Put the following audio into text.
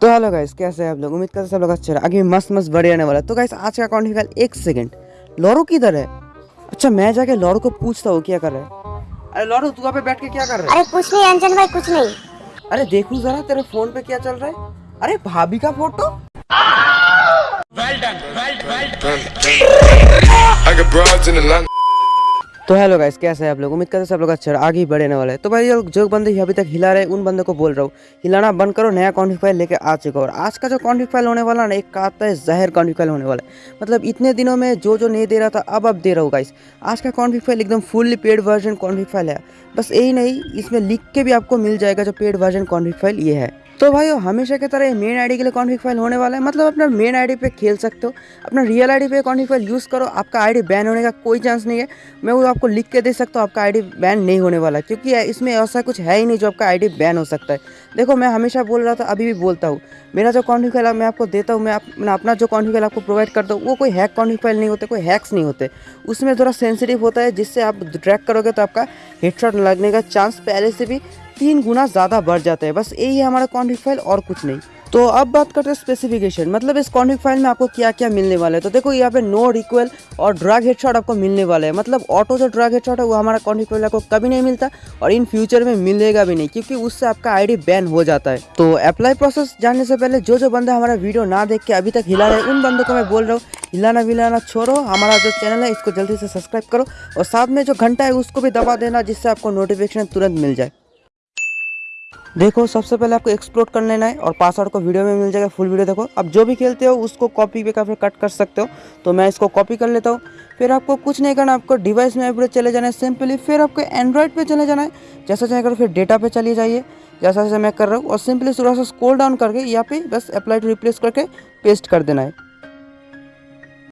तो hello guys कैसे हैं आप लोग? उम्मीद करते सब लोग अच्छे रहे आगे मस्त मस्त बढ़िया आने वाला तो गाइस आज का अकाउंट निकाल एक सेकंड। लॉरो किधर है? अच्छा मैं जाके लॉरो को पूछता हूँ क्या कर रहा है? अरे लॉरो तू पे बैठ के क्या कर रहा है? अरे कुछ नहीं अंजन भाई कुछ नहीं। अरे देखू जरा तेरे फ़ोन पे क्या चल रहा है? अरे भाभी का photo? I got broads in Atlanta. तो हेलो गाइस कैसे हैं आप लोग? उम्मीद करते हैं सब लोग अच्छा आगे ही बढ़ने वाले हैं। तो भाई जो बंदे अभी तक हिला रहे उन बंदों को बोल रहा हूँ, हिलाना बंद करो, नया कॉन्फ्लिक फ़ाइल लेके आ चुका और आज का जो कॉन्फ्लिक फ़ाइल होने वाला ना, एक का आता है जहर कॉन्फ्लिक फ़ाइल होने वाला है। मतलब इतने दिनों में जो जो नहीं दे रहा था, अब अब दे रहा हूँ गाइस आज का कॉन्फ्लिक फ़ाइल एकदम fully paid version config file है। बस यही नहीं, इसमें लिख के भी आपको मिल जाएगा जो पेड वर्जन कॉन्फ्लिक फ़ाइल ये है। तो भाई हमेशा की तरह मेन आईडी के लिए कॉन्फ्लिक फ़ाइल होने वाला है। मतलब अपना मेन आईडी पे खेल सकते हो। अपना रियल आईडी पे कॉन्फ्लिक फ़ाइल यूज़ करो। आपका आईडी बैन होने का कोई चांस नहीं है। मैं वो आपको लिख के दे सकता हूँ, आपका आईडी बैन नहीं होने वाला। क्योंकि इसमें ऐसा कुछ है ही नहीं जो आपका आईडी बैन हो सकता है। देखो, मैं हमेशा बोल रहा था, अभी भी बोलता हूँ। मेरा जो कॉन्फ्लिक फ़ाइल मैं आपको देता हूँ। मैं अपना जो कॉन्फ्लिक फ़ाइल आपको प्रोवाइड करता हूँ, वो कोई हैक कॉन्फ्लिक फ़ाइल नहीं होते, कोई हैक्स नहीं होते। उसमें थोड़ा सेंसिटिव होता है, जिससे आप ट्रैक करोगे तो आपका हेडशॉट लगने का चांस पहले से भी तीन गुना ज़्यादा बढ़ जाता है। बस यही है हमारा कॉन्फ्लिक फ़ाइल और कुछ नहीं। तो अब बात करते हैं स्पेसिफिकेशन मतलब इस कॉन्फ्लिक फ़ाइल में आपको क्या क्या मिलने वाला है? तो देखो, यहाँ पे नो रिक्वल और ड्रग हेडशॉट आपको मिलने वाला है। मतलब ऑटो जो ड्रग हेडशॉट है, वो हमारा कॉन्फ्लिक फ़ाइल आपको कभी नहीं मिलता और इन फ्यूचर में मिलेगा भी नहीं, क्योंकि उससे आपका आईडी बैन हो जाता है। तो अप्लाई प्रोसेस जानने से पहले जो जो बंदा हमारा वीडियो ना देख के अभी तक हिला रहे उन बंदों को मैं बोल रहा हूँ, हिलाना विलाना छोड़ो। हमारा जो चैनल है, इसको जल्दी से सब्सक्राइब करो और साथ में जो घंटा है, उसको भी दबा देना, जिससे आपको नोटिफिकेशन तुरंत मिल जाए। देखो, सबसे पहले आपको एक्सप्लोर कर लेना है और पासवर्ड को वीडियो में मिल जाएगा फुल वीडियो देखो। अब जो भी खेलते हो, उसको कॉपी पे फिर कट कर सकते हो। तो मैं इसको कॉपी कर लेता हूँ। फिर आपको कुछ नहीं करना, आपको डिवाइस में पूरे चले जाना है सिंपली फिर आपको एंड्रॉइड पे चले जाना है। जैसा चाहे करो, फिर डेटा पे चले जाइए। जैसा जैसा मैं कर रहा हूँ, और सिंपली थोड़ा सा स्कोल डाउन करके यहाँ पे बस अप्लाई टू रिप्लेस करके पेस्ट कर देना है।